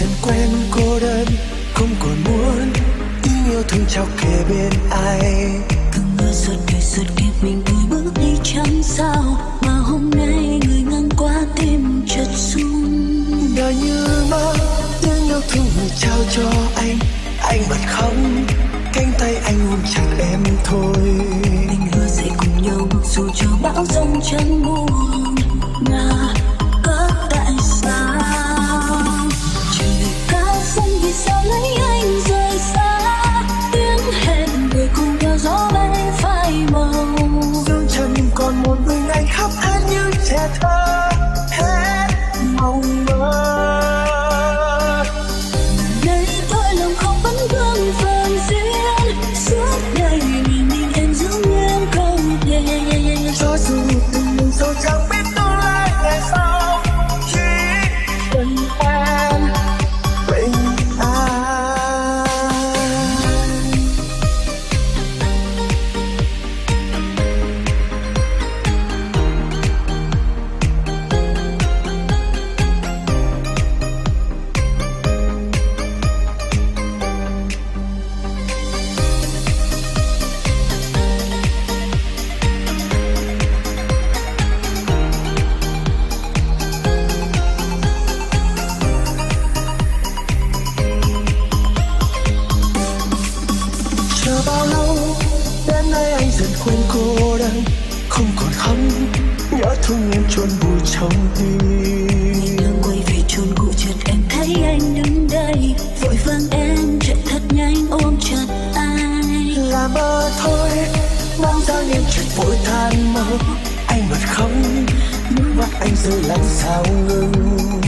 dần quen cô đơn. Không còn muốn tiếng yêu thương trao kề bên ai. Từng mưa suốt đời suốt kiếp mình đôi bước đi chẳng sao? Mà hôm nay người ngang qua tim chợt rung. Đời như mơ tiếng yêu thương người trao cho anh. Anh bật khóc cánh tay anh ôm chặt em thôi. Tình hứa sẽ cùng nhau dù cho bão giông chẳng buồn. Ngả cô đơn không còn khóc. Nhớ thương em chôn vùi trong tim. Đang quay về chôn cũ chợt em thấy anh đứng đây. Vội vàng em chạy thật nhanh ôm chặt anh là mơ thôi bóng dáng em chợt vội than mơ anh bật khóc nước mắt anh rơi lặng sao ngừng